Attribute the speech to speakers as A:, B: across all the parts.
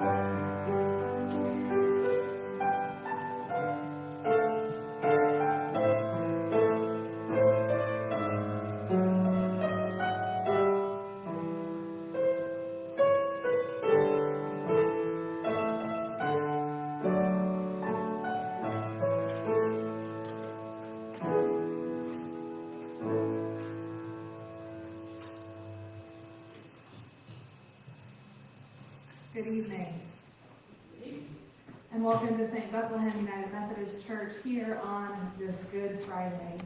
A: Amen. And
B: welcome to St. Bethlehem United Methodist Church here on this Good Friday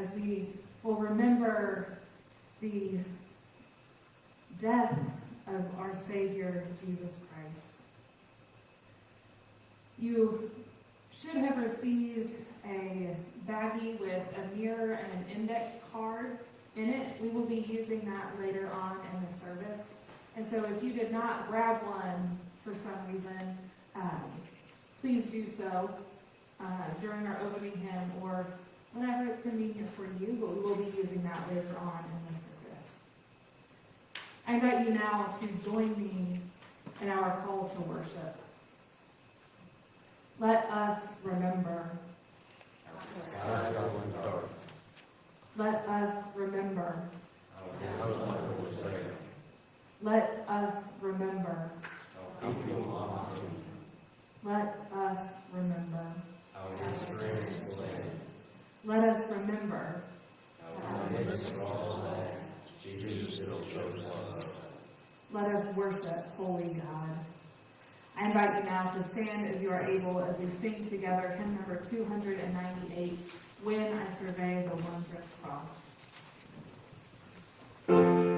B: as we will remember the death of our Savior, Jesus Christ. You should have received a baggie with a mirror and an index card in it. We will be using that later on. And so if you did not grab one for some reason, um, please do so uh, during our opening hymn or whenever it's convenient for you, but we will be using that later on in the service. I invite you now to join me in our call to worship. Let us remember. Let us remember. Let us remember. Let us remember. Let us remember. Let us worship Holy God. I invite you now to stand as you are able as we sing together hymn number 298, When I Survey the Wondrous Cross.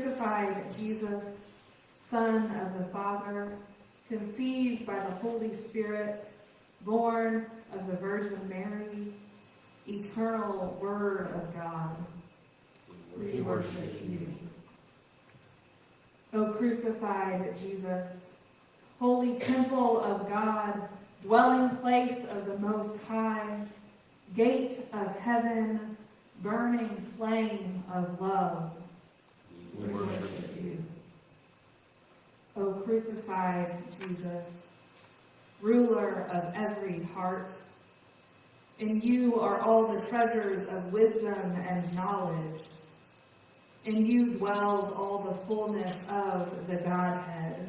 B: Crucified Jesus, Son of the Father, conceived by the Holy Spirit, born of the Virgin Mary, eternal Word of God, we worship you. O crucified Jesus, holy temple of God, dwelling place of the Most High, gate of heaven, burning flame of love, we worship you. O crucified Jesus, ruler of every heart, in you are all the treasures of wisdom and knowledge. In you dwells all the fullness of the Godhead.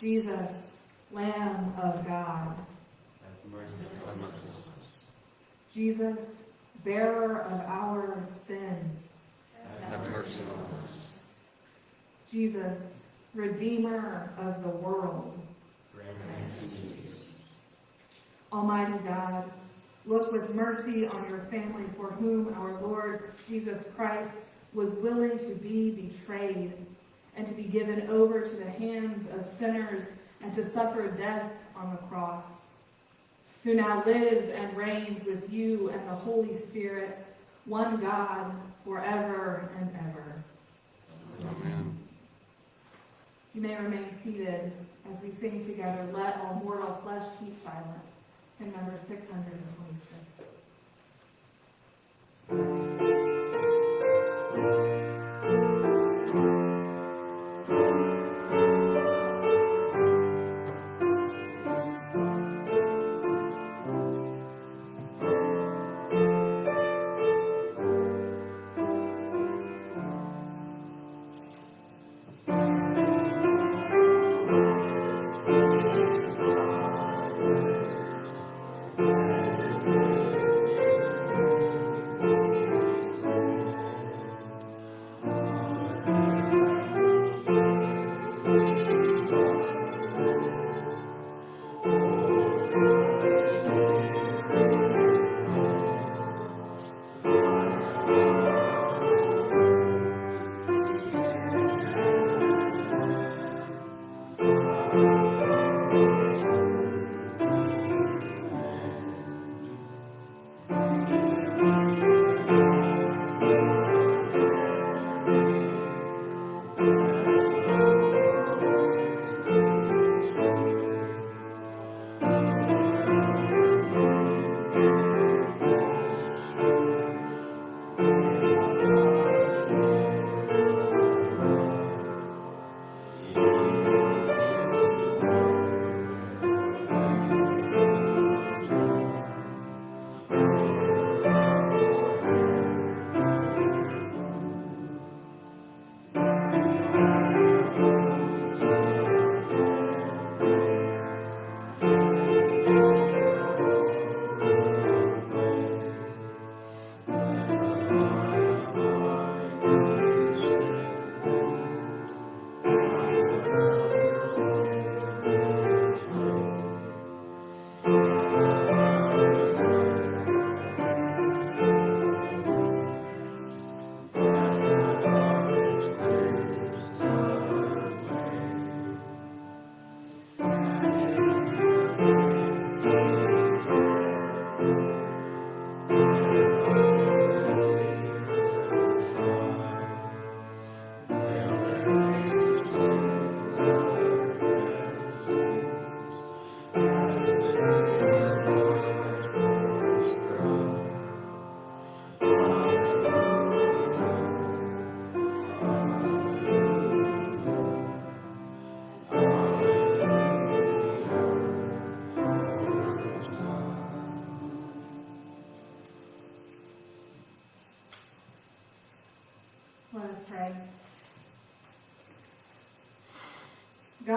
B: Jesus, Lamb of God. Jesus, bearer of our sins. Have mercy on us. Jesus, Redeemer of the world. Almighty God, look with mercy on your family for whom our Lord Jesus Christ was willing to be betrayed and to be given over to the hands of sinners and to suffer death on the cross, who now lives and reigns with you and the Holy Spirit, one God, forever and ever.
C: Amen.
B: You may remain seated as we sing together, Let All Mortal Flesh Keep Silent, hymn number 626.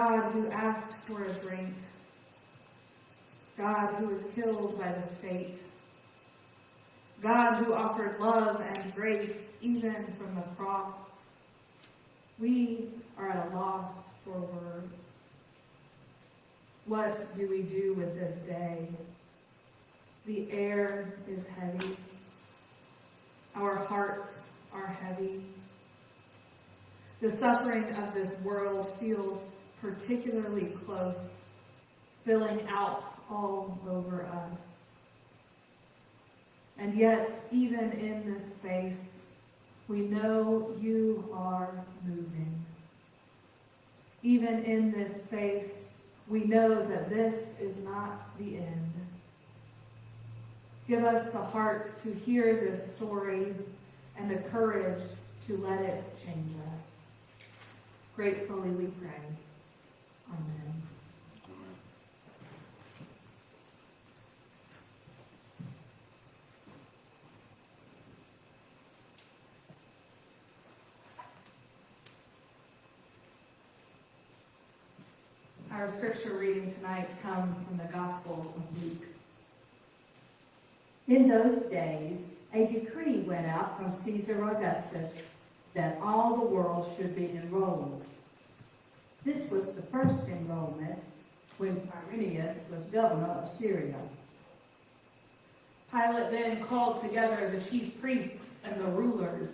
B: God who asked for a drink, God who was killed by the state, God who offered love and grace even from the cross. We are at a loss for words. What do we do with this day? The air is heavy. Our hearts are heavy. The suffering of this world feels particularly close, spilling out all over us. And yet, even in this space, we know you are moving. Even in this space, we know that this is not the end. Give us the heart to hear this story and the courage to let it change us. Gratefully we pray. Our scripture reading tonight comes from the Gospel of Luke.
D: In those days, a decree went out from Caesar Augustus that all the world should be enrolled. This was the first enrollment when Quirinius was governor of Syria.
B: Pilate then called together the chief priests and the rulers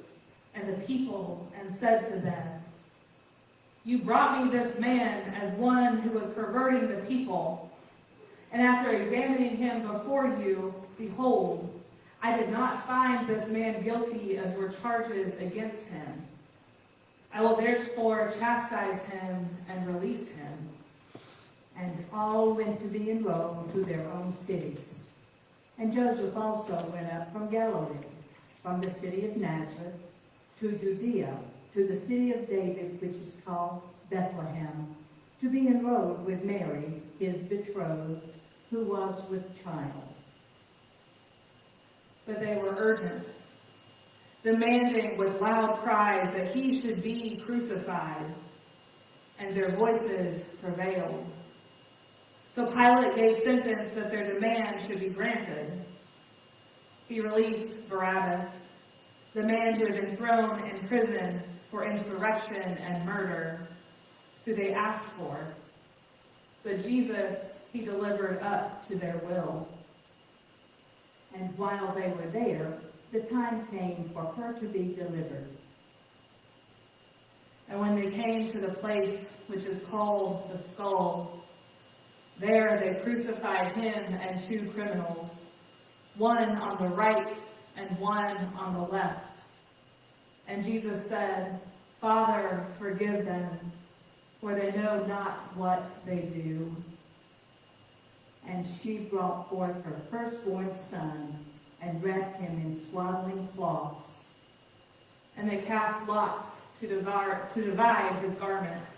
B: and the people and said to them, You brought me this man as one who was perverting the people. And after examining him before you, behold, I did not find this man guilty of your charges against him. I will therefore chastise him and release him.
D: And all went to be in enrolled to their own cities. And Joseph also went up from Galilee, from the city of Nazareth, to Judea, to the city of David, which is called Bethlehem, to be enrolled with Mary, his betrothed, who was with child.
B: But they were urgent, demanding with loud cries that he should be crucified, and their voices prevailed. So Pilate gave sentence that their demand should be granted. He released Barabbas, the man who had been thrown in prison for insurrection and murder, who they asked for. But Jesus he delivered up to their will.
D: And while they were there, the time came for her to be delivered.
B: And when they came to the place which is called the skull, there they crucified him and two criminals, one on the right and one on the left. And Jesus said, Father, forgive them, for they know not what they do.
D: And she brought forth her firstborn son, and wrapped him in swaddling cloths.
B: And they cast lots to divide, to divide his garments.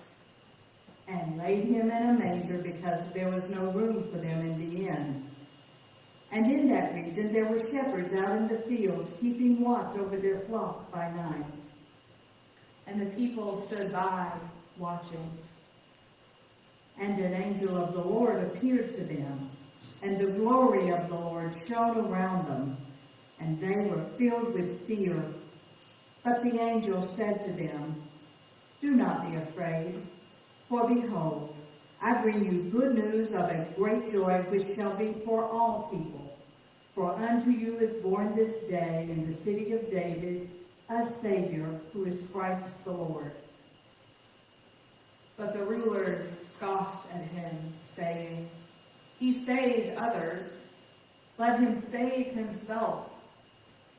D: and laid him in a manger because there was no room for them in the inn. And in that region there were shepherds out in the fields keeping watch over their flock by night.
B: And the people stood by, watching.
D: And an angel of the Lord appeared to them, and the glory of the Lord shone around them, and they were filled with fear. But the angel said to them, Do not be afraid, for behold, I bring you good news of a great joy which shall be for all people. For unto you is born this day in the city of David a Savior who is Christ the Lord.
B: But the rulers scoffed at him, saying, He saved others. Let him save himself,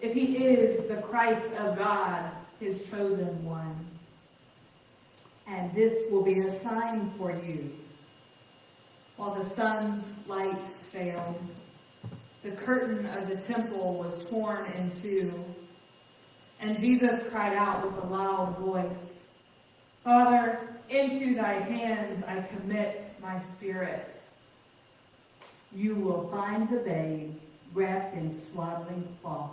B: if he is the Christ of God, his chosen one.
D: And this will be a sign for you.
B: While the sun's light failed, the curtain of the temple was torn in two, and Jesus cried out with a loud voice, Father, into thy hands I commit my spirit.
D: You will find the babe wrapped in swaddling cloth.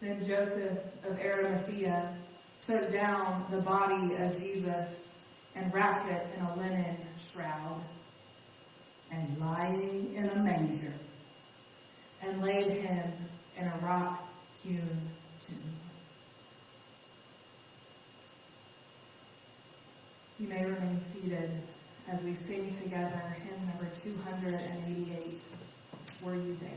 B: Then Joseph of Arimathea took down the body of Jesus
E: and wrapped it in a linen shroud,
D: and lying in a manger.
E: and laid him in a rock hewn tomb. You may remain seated as we sing together hymn number 288, Were You There?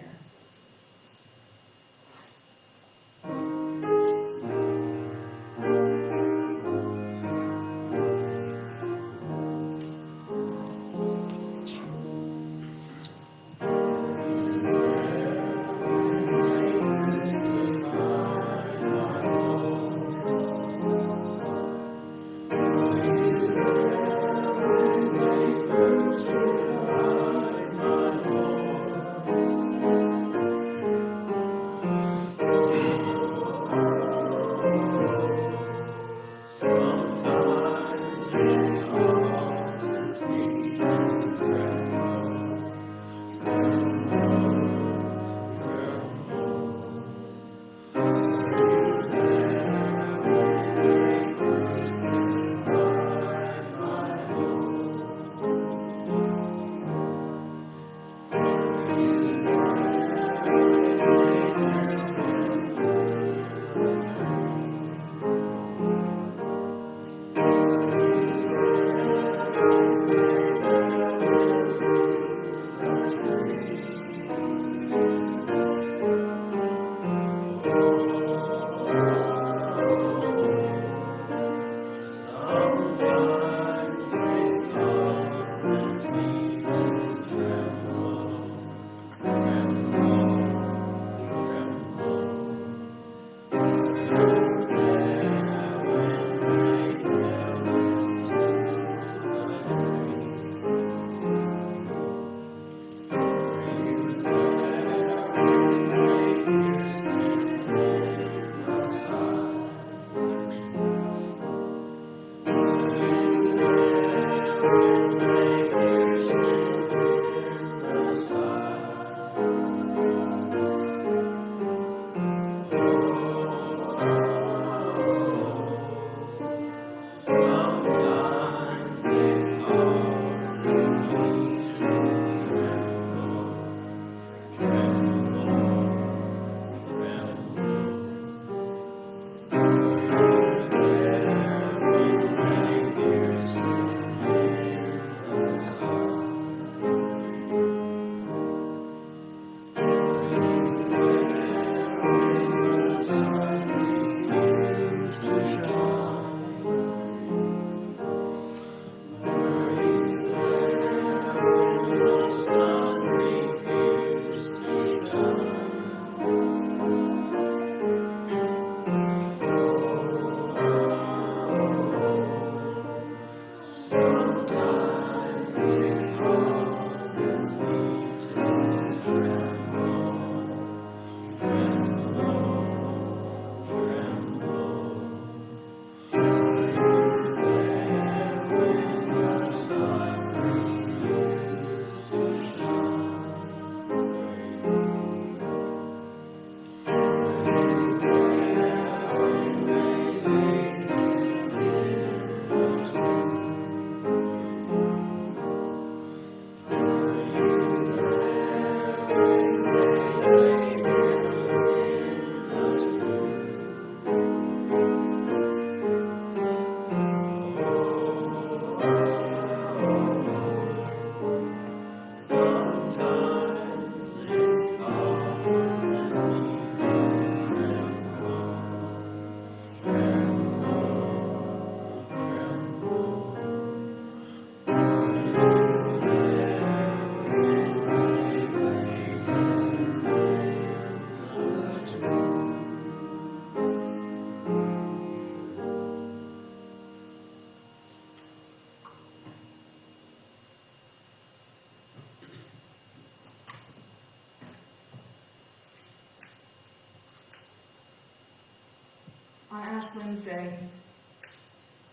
E: Wednesday,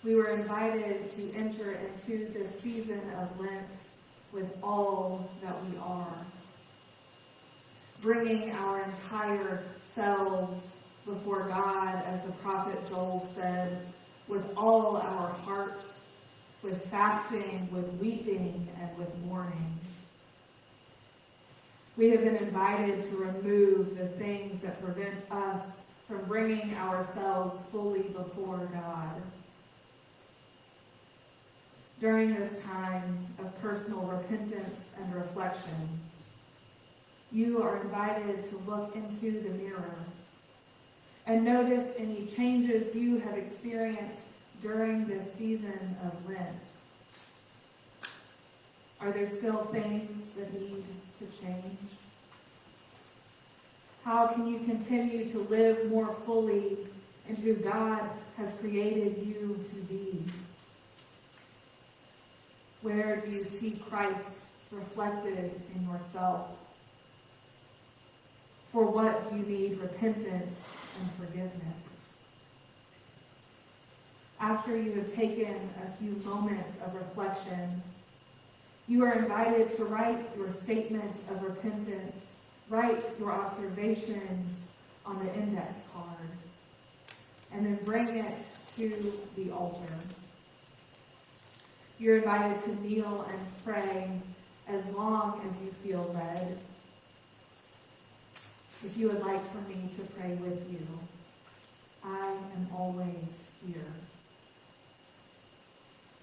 E: we were invited to enter into the season of Lent with all that we are, bringing our entire selves before God, as the prophet Joel said, with all our heart,
B: with fasting, with weeping, and with mourning. We have been invited to remove the things that prevent us from bringing ourselves fully before God. During this time of personal repentance and reflection, you are invited to look into the mirror and notice any changes you have experienced during this season of Lent. Are there still things that need to change? How can you continue to live more fully into who God has created you to be? Where do you see Christ reflected in yourself? For what do you need repentance and forgiveness? After you have taken a few moments of reflection, you are invited to write your statement of repentance, write your observations on the index card, and then bring it to the altar. You're invited to kneel and pray as long as you feel led. If you would like for me to pray with you, I am always here.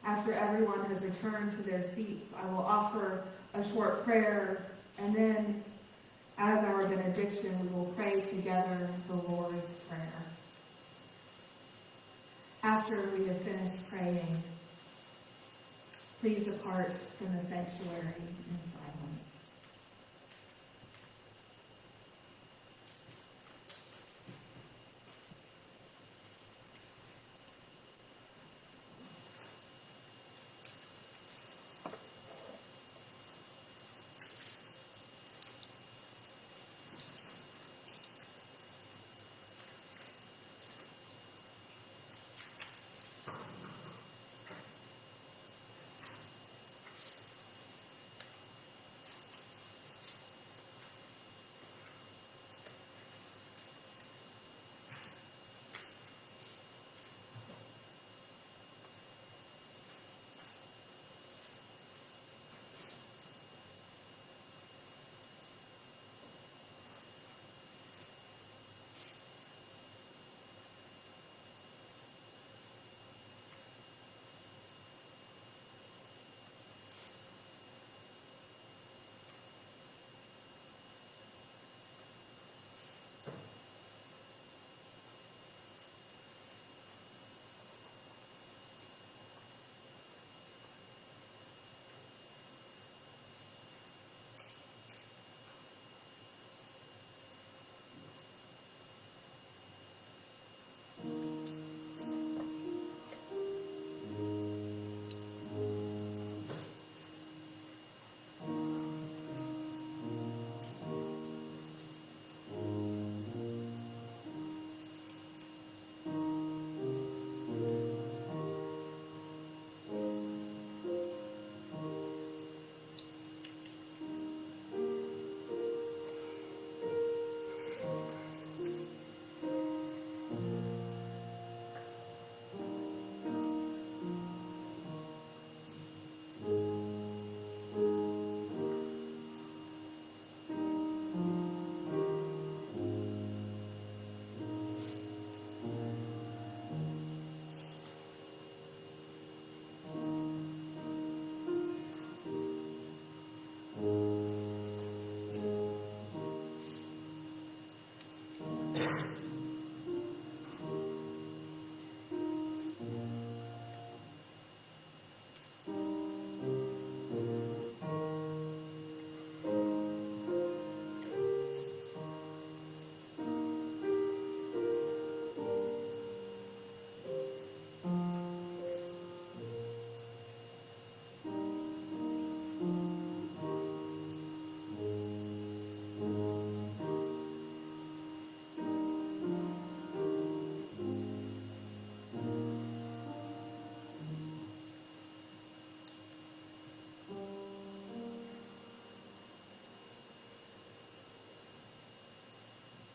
B: After everyone has returned to their seats, I will offer a short prayer, and then, as our benediction, we will pray together the Lord's Prayer. After we have finished praying, please depart from the sanctuary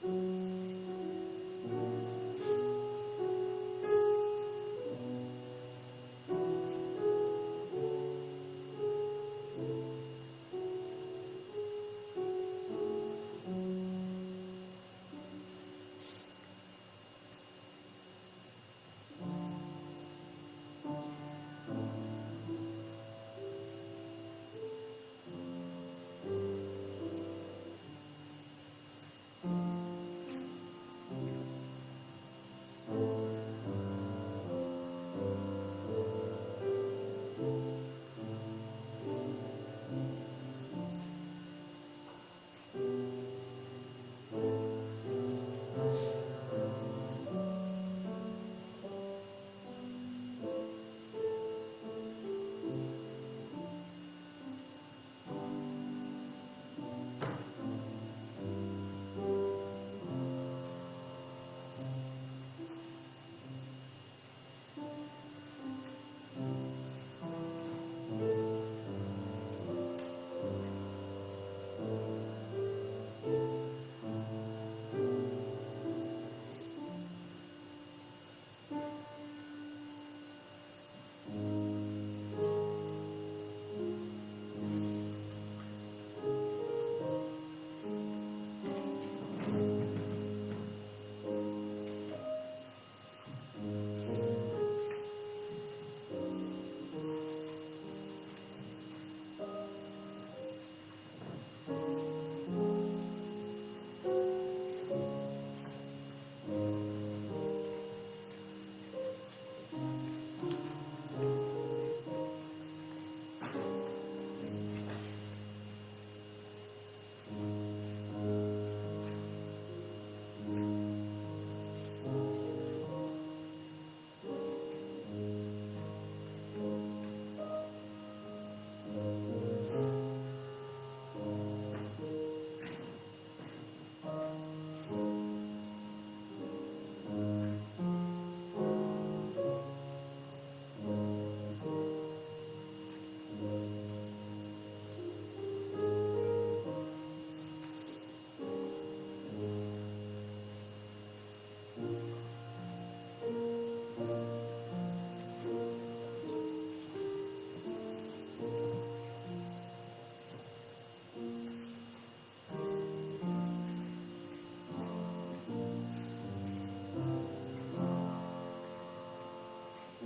B: Mm-hmm.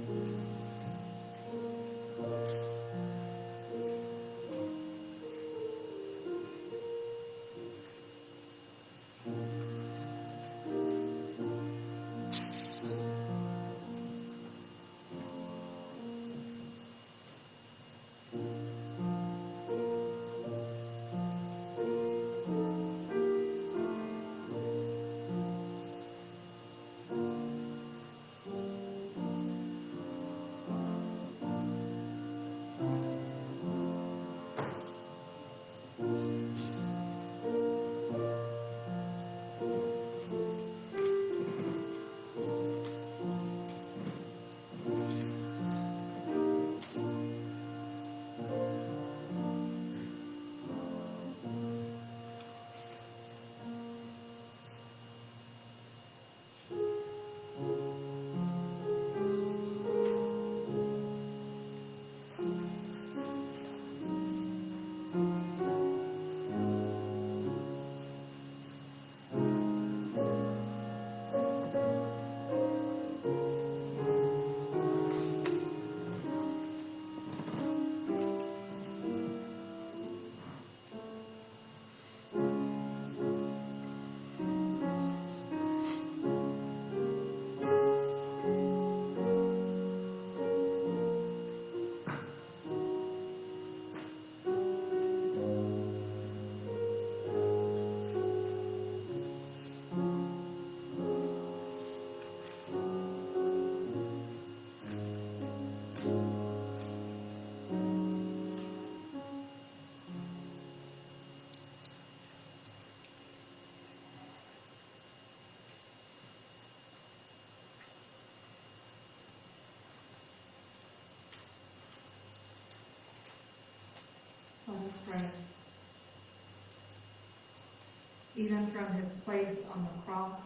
B: Mm-hmm. Pray. Even from his place on the cross,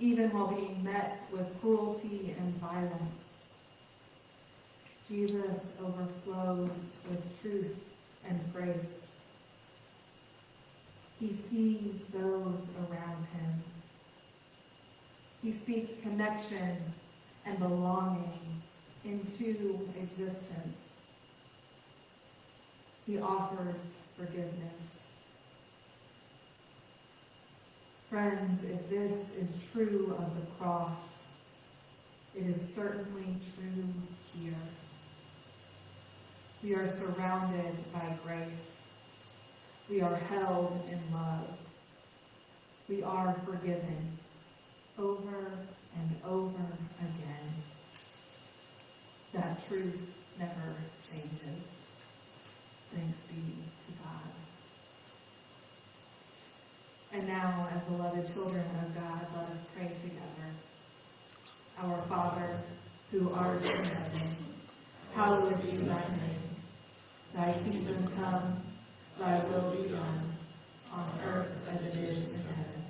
B: even while being met with cruelty and violence, Jesus overflows with truth and grace. He sees those around him. He speaks connection and belonging into existence. He offers forgiveness. Friends, if this is true of the cross, it is certainly true here. We are surrounded by grace. We are held in love. We are forgiven over and over again. That truth never changes. Thanks be to God. And now, as beloved children of God, let us pray together. Our Father, who art in heaven, hallowed be thy name. Thy kingdom come, thy will be done, on earth as it is in heaven.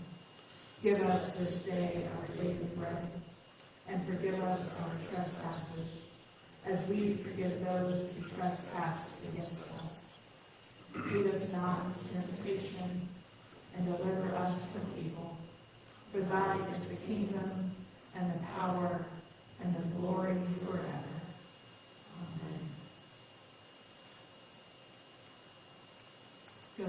B: Give us this day our daily bread, and forgive us our trespasses, as we forgive those who trespass against us. Lead us not into temptation, and deliver us from evil. For thine is the kingdom, and the power, and the glory forever. Amen. Go.